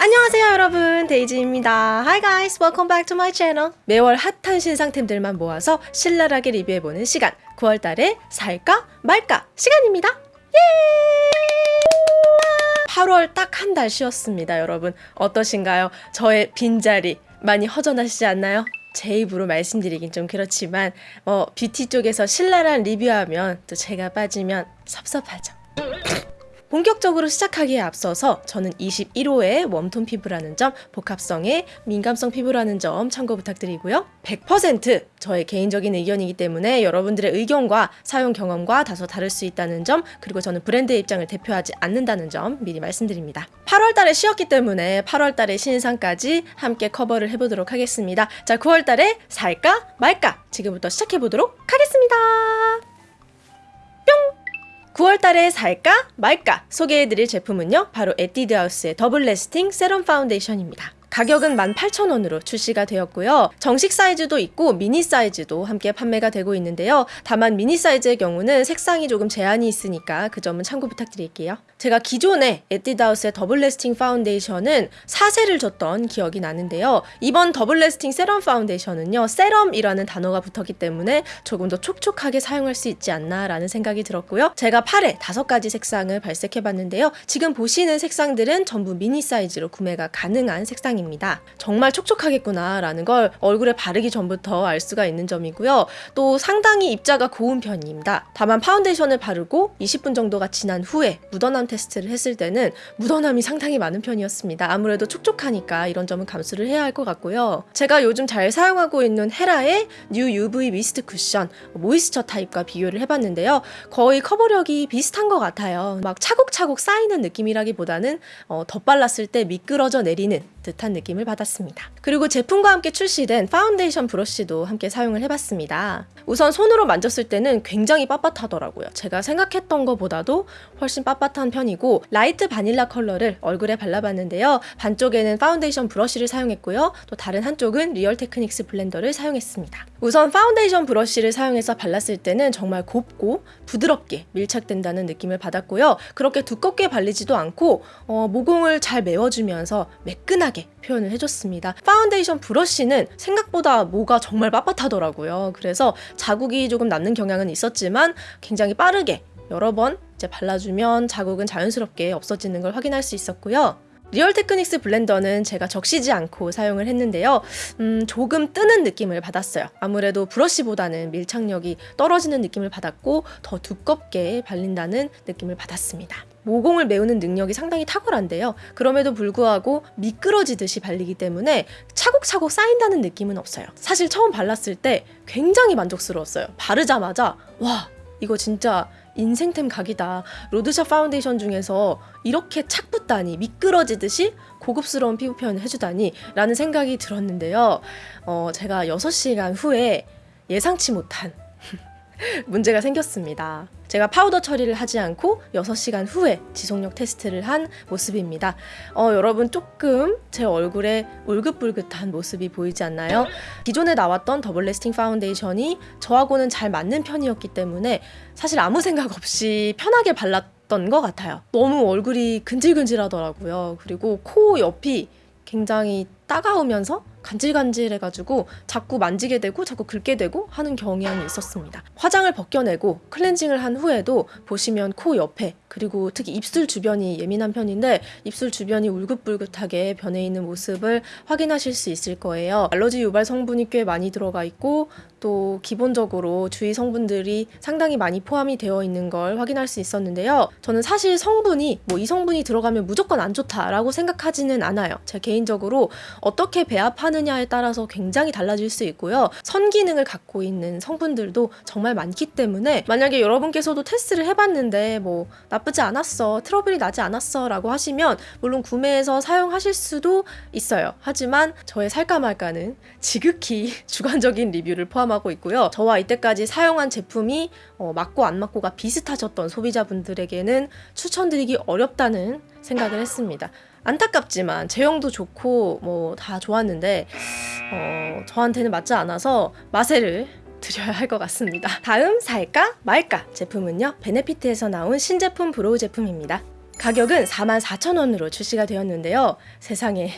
안녕하세요 여러분. 데이지입니다. Hi guys. Welcome back to my channel. 매월 핫한 신상템들만 모아서 신랄하게 리뷰해보는 시간. 9월달에 살까 말까 시간입니다. 예! 8월 딱 한 달 쉬었습니다 여러분. 어떠신가요? 저의 빈자리 많이 허전하시지 않나요? 제 입으로 말씀드리긴 좀 그렇지만 뭐 뷰티 쪽에서 신랄한 리뷰하면 또 제가 빠지면 섭섭하죠 본격적으로 시작하기에 앞서서 저는 21호의 웜톤 피부라는 점, 복합성의 민감성 피부라는 점 참고 부탁드리고요. 100% 저의 개인적인 의견이기 때문에 여러분들의 의견과 사용 경험과 다소 다를 수 있다는 점, 그리고 저는 브랜드의 입장을 대표하지 않는다는 점 미리 말씀드립니다. 8월 달에 쉬었기 때문에 8월 달의 신상까지 함께 커버를 해보도록 하겠습니다. 자, 9월 달에 살까 말까 지금부터 시작해보도록 하겠습니다. 9월달에 살까 말까 소개해드릴 제품은요 바로 에뛰드하우스의 더블 Lasting 세럼 파운데이션입니다 가격은 18,000원으로 출시가 되었고요. 정식 사이즈도 있고 미니 사이즈도 함께 판매가 되고 있는데요. 다만 미니 사이즈의 경우는 색상이 조금 제한이 있으니까 그 점은 참고 부탁드릴게요. 제가 기존에 에뛰드하우스의 더블 Lasting 파운데이션은 사세요를 줬던 기억이 나는데요. 이번 더블 Lasting 세럼 파운데이션은요. 세럼이라는 단어가 붙었기 때문에 조금 더 촉촉하게 사용할 수 있지 않나라는 생각이 들었고요. 제가 팔에 다섯 가지 색상을 발색해봤는데요. 지금 보시는 색상들은 전부 미니 사이즈로 구매가 가능한 색상입니다. 입니다 정말 촉촉하겠구나 라는 걸 얼굴에 바르기 전부터 알 수가 있는 점이고요. 또 상당히 입자가 고운 편입니다. 다만 파운데이션을 바르고 20분 정도가 지난 후에 묻어남 테스트를 했을 때는 묻어남이 상당히 많은 편이었습니다. 아무래도 촉촉하니까 이런 점은 감수를 해야 할 것 같고요. 제가 요즘 잘 사용하고 있는 헤라의 뉴 UV 미스트 쿠션 Moisture 타입과 비교를 해봤는데요. 거의 커버력이 비슷한 것 같아요. 막 차곡차곡 쌓이는 느낌이라기보다는 어, 덧발랐을 때 미끄러져 내리는 듯한 느낌을 받았습니다. 그리고 제품과 함께 출시된 파운데이션 브러쉬도 함께 사용을 해봤습니다. 우선 손으로 만졌을 때는 굉장히 빳빳하더라고요. 제가 생각했던 것보다도 훨씬 빳빳한 편이고 라이트 바닐라 컬러를 얼굴에 발라봤는데요. 반쪽에는 파운데이션 브러쉬를 사용했고요. 또 다른 한쪽은 Real Techniques 블렌더를 사용했습니다. 우선 파운데이션 브러쉬를 사용해서 발랐을 때는 정말 곱고 부드럽게 밀착된다는 느낌을 받았고요. 그렇게 두껍게 발리지도 않고 어, 모공을 잘 메워주면서 매끈하게 표현을 해줬습니다. 파운데이션 브러쉬는 생각보다 모가 정말 빳빳하더라고요. 그래서 자국이 조금 남는 경향은 있었지만 굉장히 빠르게 여러 번 이제 발라주면 자국은 자연스럽게 없어지는 걸 확인할 수 있었고요. Real Techniques 블렌더는 제가 적시지 않고 사용을 했는데요. 음, 조금 뜨는 느낌을 받았어요. 아무래도 브러쉬보다는 밀착력이 떨어지는 느낌을 받았고 더 두껍게 발린다는 느낌을 받았습니다. 모공을 메우는 능력이 상당히 탁월한데요. 그럼에도 불구하고 미끄러지듯이 발리기 때문에 차곡차곡 쌓인다는 느낌은 없어요. 사실 처음 발랐을 때 굉장히 만족스러웠어요. 바르자마자 와 이거 진짜 인생템 각이다. 로드샵 파운데이션 중에서 이렇게 착 붙다니 미끄러지듯이 고급스러운 피부 표현을 해주다니 라는 생각이 들었는데요. 어, 제가 6시간 후에 예상치 못한 문제가 생겼습니다. 제가 파우더 처리를 하지 않고 6시간 후에 지속력 테스트를 한 모습입니다. 어, 여러분 조금 제 얼굴에 울긋불긋한 모습이 보이지 않나요? 기존에 나왔던 double lasting foundation이 저하고는 잘 맞는 편이었기 때문에 사실 아무 생각 없이 편하게 발랐던 것 같아요. 너무 얼굴이 근질근질하더라고요. 그리고 코 옆이 굉장히 따가우면서 간질간질해가지고 자꾸 만지게 되고 자꾸 긁게 되고 하는 경향이 있었습니다. 화장을 벗겨내고 클렌징을 한 후에도 보시면 코 옆에 그리고 특히 입술 주변이 예민한 편인데 입술 주변이 울긋불긋하게 변해 있는 모습을 확인하실 수 있을 거예요. 알러지 유발 성분이 꽤 많이 들어가 있고 또 기본적으로 주위 성분들이 상당히 많이 포함이 되어 있는 걸 확인할 수 있었는데요. 저는 사실 성분이 뭐 이 성분이 들어가면 무조건 안 좋다라고 생각하지는 않아요. 제 개인적으로 어떻게 배합 하느냐에 따라서 굉장히 달라질 수 있고요. 선기능을 갖고 있는 성분들도 정말 많기 때문에 만약에 여러분께서도 테스트를 해봤는데 뭐 나쁘지 않았어, 트러블이 나지 않았어 라고 하시면 물론 구매해서 사용하실 수도 있어요. 하지만 저의 살까 말까는 지극히 주관적인 리뷰를 포함하고 있고요. 저와 이때까지 사용한 제품이 어, 맞고 안 맞고가 비슷하셨던 소비자분들에게는 추천드리기 어렵다는 생각을 했습니다. 안타깝지만 제형도 좋고 뭐 다 좋았는데 어, 저한테는 맞지 않아서 마세를 드려야 할 것 같습니다. 다음 살까 말까 제품은요 베네피트에서 나온 신제품 brow 제품입니다. 가격은 44,000원으로 출시가 되었는데요. 세상에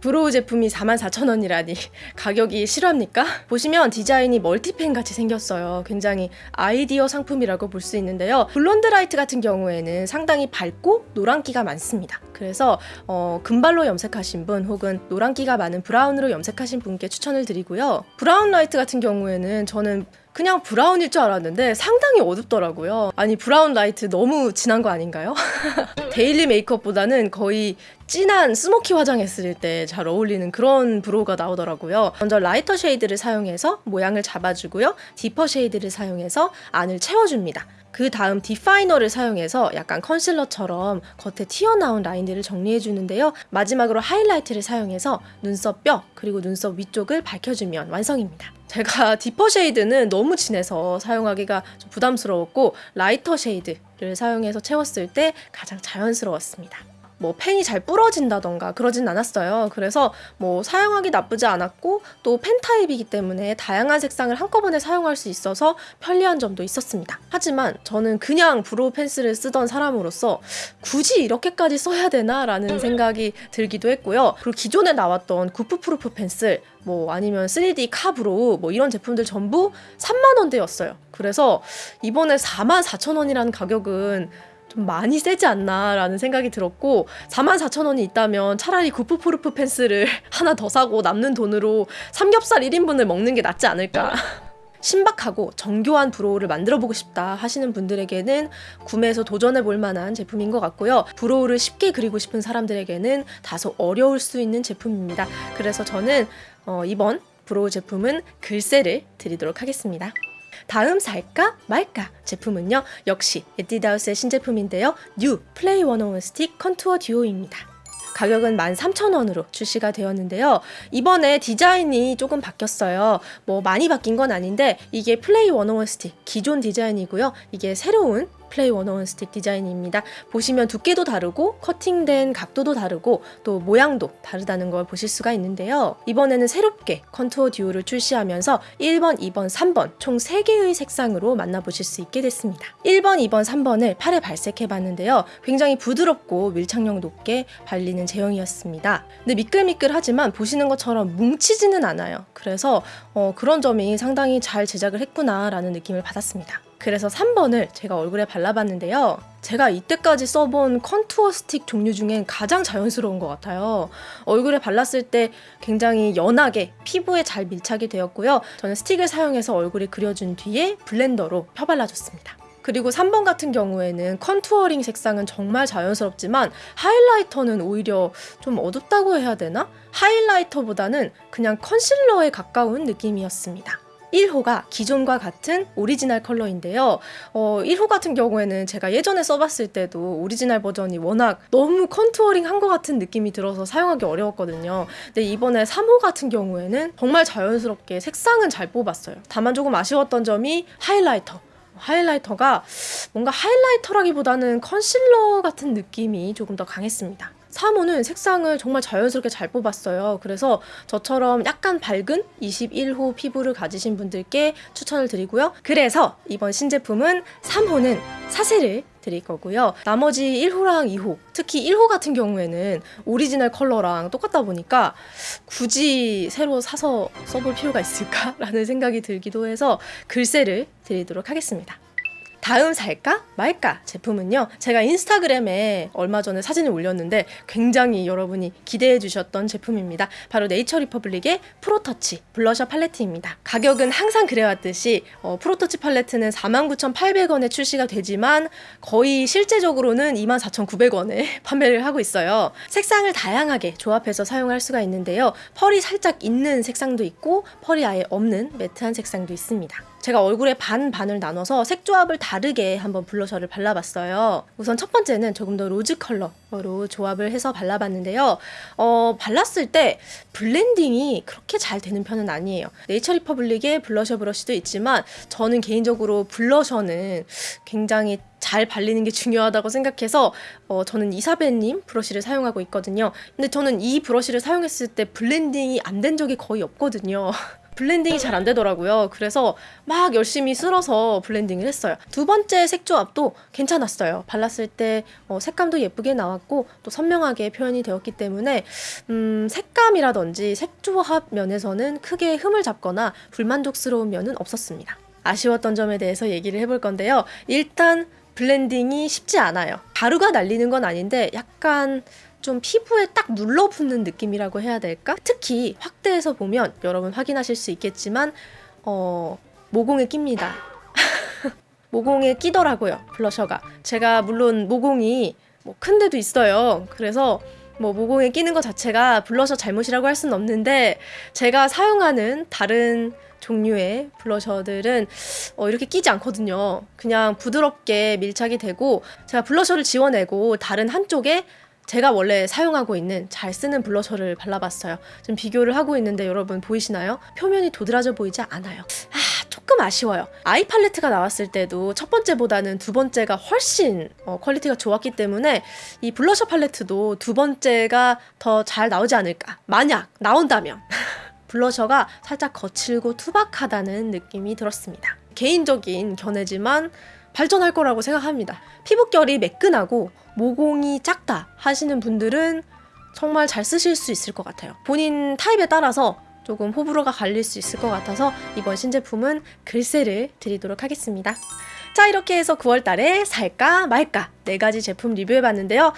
brow 제품이 44,000원이라니 가격이 실화입니까? 보시면 디자인이 멀티펜 같이 생겼어요. 굉장히 아이디어 상품이라고 볼 수 있는데요. blonde light 같은 경우에는 상당히 밝고 노란기가 많습니다. 그래서 어, 금발로 염색하신 분 혹은 노란기가 많은 브라운으로 염색하신 분께 추천을 드리고요. brown light 같은 경우에는 저는 그냥 브라운일 줄 알았는데 상당히 어둡더라고요. 아니 brown light 너무 진한 거 아닌가요? 데일리 메이크업보다는 거의 진한 스모키 화장했을 때 잘 어울리는 그런 brow가 나오더라고요. 먼저 lighter shade를 사용해서 모양을 잡아주고요. deeper shade를 사용해서 안을 채워줍니다. 그 다음 definer를 사용해서 약간 컨실러처럼 겉에 튀어나온 라인들을 정리해 주는데요. 마지막으로 하이라이트를 사용해서 눈썹 뼈 그리고 눈썹 위쪽을 밝혀주면 완성입니다. 제가 deeper shade는 너무 진해서 사용하기가 좀 부담스러웠고 lighter shade를 사용해서 채웠을 때 가장 자연스러웠습니다. 뭐 펜이 잘 부러진다던가 그러진 않았어요. 그래서 뭐 사용하기 나쁘지 않았고 또 펜 타입이기 때문에 다양한 색상을 한꺼번에 사용할 수 있어서 편리한 점도 있었습니다. 하지만 저는 그냥 brow pencil을 쓰던 사람으로서 굳이 이렇게까지 써야 되나 라는 생각이 들기도 했고요. 그리고 기존에 나왔던 Goof Proof pencil 뭐 아니면 3D Ka-Brow 뭐 이런 제품들 전부 3만 원대였어요. 그래서 이번에 4만 4천 원이라는 가격은 좀 많이 세지 않나라는 생각이 들었고 44,000원이 있다면 차라리 Goof Proof pencil을 하나 더 사고 남는 돈으로 삼겹살 1인분을 먹는 게 낫지 않을까 신박하고 정교한 brow를 만들어 보고 싶다 하시는 분들에게는 구매해서 도전해 볼 만한 제품인 것 같고요. brow를 쉽게 그리고 싶은 사람들에게는 다소 어려울 수 있는 제품입니다. 그래서 저는 어, 이번 brow 제품은 글쎄를 드리도록 하겠습니다. 다음 살까 말까 제품은요 역시 에뛰드하우스의 신제품인데요. new play 101 stick contour duo입니다. 가격은 13,000원으로 출시가 되었는데요. 이번에 디자인이 조금 바뀌었어요. 뭐 많이 바뀐 건 아닌데 이게 플레이 101 스틱 기존 디자인이고요. 이게 새로운 플레이 101 스틱 디자인입니다. 보시면 두께도 다르고 커팅된 각도도 다르고 또 모양도 다르다는 걸 보실 수가 있는데요. 이번에는 새롭게 contour duo를 출시하면서 1번, 2번, 3번 총 3개의 색상으로 만나보실 수 있게 됐습니다. 1번, 2번, 3번을 팔에 발색해 봤는데요. 굉장히 부드럽고 밀착력 높게 발리는 제형이었습니다. 근데 미끌미끌하지만 보시는 것처럼 뭉치지는 않아요. 그래서 어, 그런 점이 상당히 잘 제작을 했구나라는 느낌을 받았습니다. 그래서 3번을 제가 얼굴에 발라봤는데요. 제가 이때까지 써본 contour stick 종류 중엔 가장 자연스러운 것 같아요. 얼굴에 발랐을 때 굉장히 연하게 피부에 잘 밀착이 되었고요. 저는 스틱을 사용해서 얼굴에 그려준 뒤에 블렌더로 펴발라줬습니다. 그리고 3번 같은 경우에는 contouring 색상은 정말 자연스럽지만 하이라이터는 오히려 좀 어둡다고 해야 되나? 하이라이터보다는 그냥 컨실러에 가까운 느낌이었습니다. 1호가 기존과 같은 오리지널 컬러인데요. 어, 1호 같은 경우에는 제가 예전에 써봤을 때도 오리지널 버전이 워낙 너무 contouring 한 것 같은 느낌이 들어서 사용하기 어려웠거든요. 근데 이번에 3호 같은 경우에는 정말 자연스럽게 색상은 잘 뽑았어요. 다만 조금 아쉬웠던 점이 하이라이터. 하이라이터가 뭔가 하이라이터라기보다는 컨실러 같은 느낌이 조금 더 강했습니다. 3호는 색상을 정말 자연스럽게 잘 뽑았어요. 그래서 저처럼 약간 밝은 21호 피부를 가지신 분들께 추천을 드리고요. 그래서 이번 신제품은 3호는 사세를 드릴 거고요. 나머지 1호랑 2호, 특히 1호 같은 경우에는 오리지널 컬러랑 똑같다 보니까 굳이 새로 사서 써볼 필요가 있을까라는 생각이 들기도 해서 글쎄를 드리도록 하겠습니다. 다음 살까? 말까? 제품은요 제가 인스타그램에 얼마 전에 사진을 올렸는데 굉장히 여러분이 기대해 주셨던 제품입니다. 바로 네이처 리퍼블릭의 pro touch blusher palette입니다. 가격은 항상 그래왔듯이 어, pro touch palette는 49,800원에 출시가 되지만 거의 실제적으로는 24,900원에 판매를 하고 있어요. 색상을 다양하게 조합해서 사용할 수가 있는데요. 펄이 살짝 있는 색상도 있고 펄이 아예 없는 매트한 색상도 있습니다 제가 얼굴에 반 반을 나눠서 색 조합을 다르게 한번 블러셔를 발라봤어요. 우선 첫 번째는 조금 더 로즈 컬러로 조합을 해서 발라봤는데요. 어, 발랐을 때 블렌딩이 그렇게 잘 되는 편은 아니에요. 네이처 리퍼블릭의 블러셔 브러쉬도 있지만 저는 개인적으로 블러셔는 굉장히 잘 발리는 게 중요하다고 생각해서 어, 저는 이사벨님 브러쉬를 사용하고 있거든요. 근데 저는 이 브러쉬를 사용했을 때 블렌딩이 안 된 적이 거의 없거든요. 블렌딩이 잘 안 되더라고요. 그래서 막 열심히 쓸어서 블렌딩을 했어요. 두 번째 색 조합도 괜찮았어요. 발랐을 때 어, 색감도 예쁘게 나왔고 또 선명하게 표현이 되었기 때문에 음, 색감이라든지 색 조합 면에서는 크게 흠을 잡거나 불만족스러운 면은 없었습니다. 아쉬웠던 점에 대해서 얘기를 해볼 건데요. 일단 블렌딩이 쉽지 않아요. 가루가 날리는 건 아닌데 약간 좀 피부에 딱 눌러붙는 느낌이라고 해야 될까? 특히 확대해서 보면 여러분 확인하실 수 있겠지만 어, 모공에 낍니다. 모공에 끼더라고요 블러셔가. 제가 물론 모공이 뭐 큰 데도 있어요. 그래서 뭐 모공에 끼는 것 자체가 블러셔 잘못이라고 할 수는 없는데 제가 사용하는 다른 종류의 블러셔들은 어, 이렇게 끼지 않거든요. 그냥 부드럽게 밀착이 되고 제가 블러셔를 지워내고 다른 한쪽에 제가 원래 사용하고 있는 잘 쓰는 블러셔를 발라봤어요. 지금 비교를 하고 있는데 여러분 보이시나요? 표면이 도드라져 보이지 않아요. 아, 조금 아쉬워요. 아이 팔레트가 나왔을 때도 첫 번째보다는 두 번째가 훨씬 어, 퀄리티가 좋았기 때문에 이 블러셔 팔레트도 두 번째가 더 잘 나오지 않을까. 만약 나온다면. 블러셔가 살짝 거칠고 투박하다는 느낌이 들었습니다. 개인적인 견해지만 발전할 거라고 생각합니다. 피부결이 매끈하고 모공이 작다 하시는 분들은 정말 잘 쓰실 수 있을 것 같아요. 본인 타입에 따라서 조금 호불호가 갈릴 수 있을 것 같아서 이번 신제품은 글쎄를 드리도록 하겠습니다. 자 이렇게 해서 9월 달에 살까 말까 네 가지 제품 리뷰해봤는데요.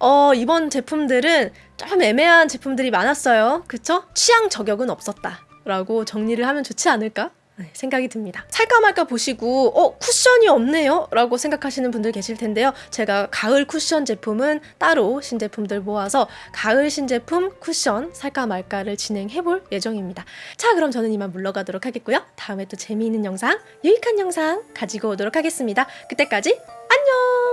어, 이번 제품들은 좀 애매한 제품들이 많았어요. 그쵸? 취향 저격은 없었다. 라고 정리를 하면 좋지 않을까? 네, 생각이 듭니다. 살까 말까 보시고 어 쿠션이 없네요 라고 생각하시는 분들 계실 텐데요. 제가 가을 쿠션 제품은 따로 신제품들 모아서 가을 신제품 쿠션 살까 말까를 진행해 볼 예정입니다. 자 그럼 저는 이만 물러가도록 하겠고요. 다음에 또 재미있는 영상 유익한 영상 가지고 오도록 하겠습니다. 그때까지 안녕